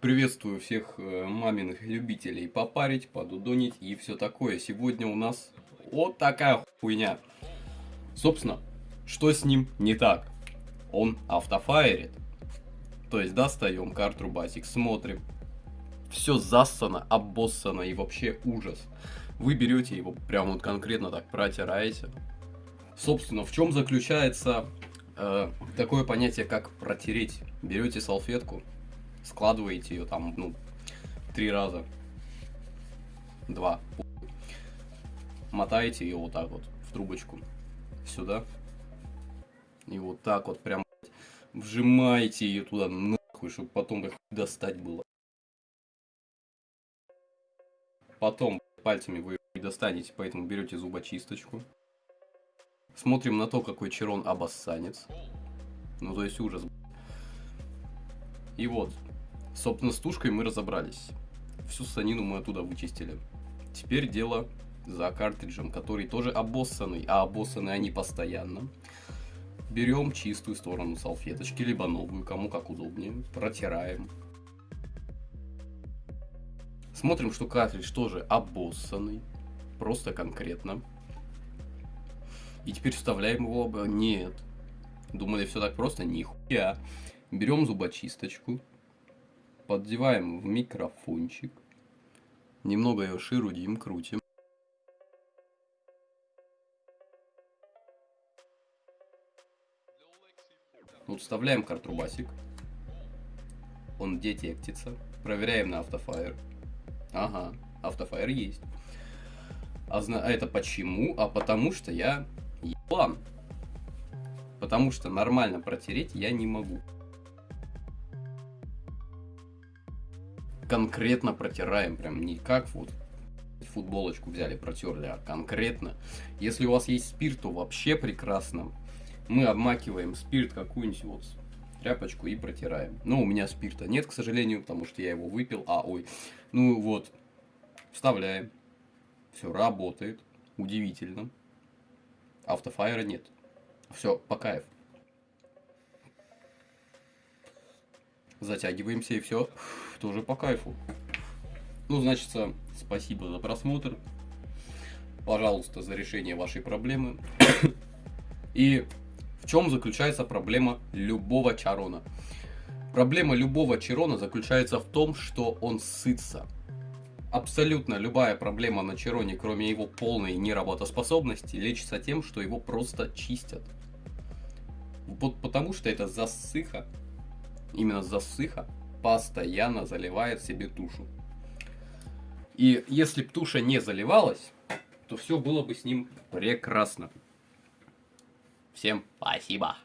Приветствую всех э, маминых любителей попарить, подудонить и все такое. Сегодня у нас вот такая хуйня. Собственно, что с ним не так? Он автофайрит. То есть достаем карту Basic, смотрим. Все зассано, обоссано и вообще ужас. Вы берете его прям вот конкретно так протираете. Собственно, в чем заключается э, такое понятие, как протереть? Берете салфетку, складываете ее там, ну, три раза. Два. Мотаете ее вот так вот в трубочку. Сюда. И вот так вот прям вжимаете ее туда нахуй, чтобы потом их достать было. Потом пальцами вы достанете, поэтому берете зубочисточку. Смотрим на то, какой черон обоссанец. Ну, то есть ужас. И вот, собственно, с тушкой мы разобрались. Всю санину мы оттуда вычистили. Теперь дело за картриджем, который тоже обоссанный, а обоссаны они постоянно. Берем чистую сторону салфеточки, либо новую, кому как удобнее, протираем. Смотрим, что картридж тоже обоссанный, просто конкретно. И теперь вставляем его оба. Нет. Думали, все так просто? Нихуя. Берем зубочисточку, поддеваем в микрофончик, немного ее ширудим, крутим. Вот вставляем картрубасик, он детектится, проверяем на автофайр. Ага, автофайр есть. А, а это почему? А потому что я ебан. Потому что нормально протереть я не могу. Конкретно протираем, прям не как вот футболочку взяли, протерли, а конкретно. Если у вас есть спирт, то вообще прекрасно. Мы обмакиваем спирт какую-нибудь вот тряпочку и протираем. Но у меня спирта нет, к сожалению, потому что я его выпил. А, ой. Ну вот, вставляем. Все работает. Удивительно. Автофайра нет. Все, по кайфу. Затягиваемся и все тоже по кайфу. Ну, значит, спасибо за просмотр. Пожалуйста, за решение вашей проблемы. И в чем заключается проблема любого чарона? Проблема любого чарона заключается в том, что он сытся. Абсолютно любая проблема на чароне, кроме его полной неработоспособности, лечится тем, что его просто чистят. Вот потому что это засыха, именно засыха, постоянно заливает себе тушу. И если бы туша не заливалась, то все было бы с ним прекрасно. Всем спасибо.